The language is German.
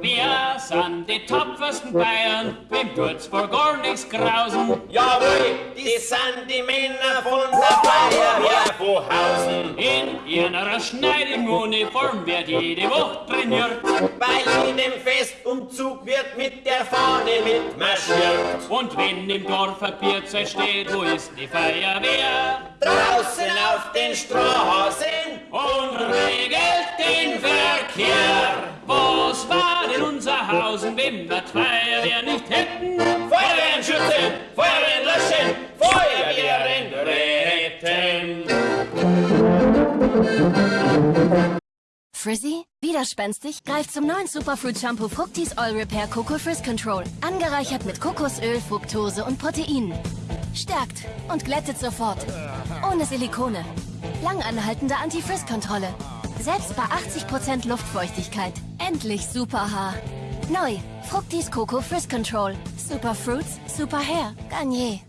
Wir sind die tapfersten Bayern, wem tut's vor gar nichts grausen. Jawohl, die sind die Männer von der Feuerwehr von Hausen. In ihrer schneidigen Uniform wird jede Woche trainiert. Bei jedem Festumzug wird mit der Fahne mitmarschiert. Und wenn im Dorf ein Bierzeit steht, wo ist die Feuerwehr? Draußen auf den Straßen Verkehr. Was war denn unser Hausen, wenn wir nicht hätten? Feuerwehren schützen, Feuerwehren löschen, Feuerwehren retten. Frizzy? Widerspenstig? Greift zum neuen Superfruit Shampoo Fructis Oil Repair Coco Frizz Control. Angereichert mit Kokosöl, Fructose und Proteinen. Stärkt und glättet sofort. Ohne Silikone. Langanhaltende Anti-Frizz-Kontrolle. Selbst bei 80% Luftfeuchtigkeit. Endlich super Haar. Neu. Fructis Coco Frizz Control. Super Fruits, Super Hair. Garnier.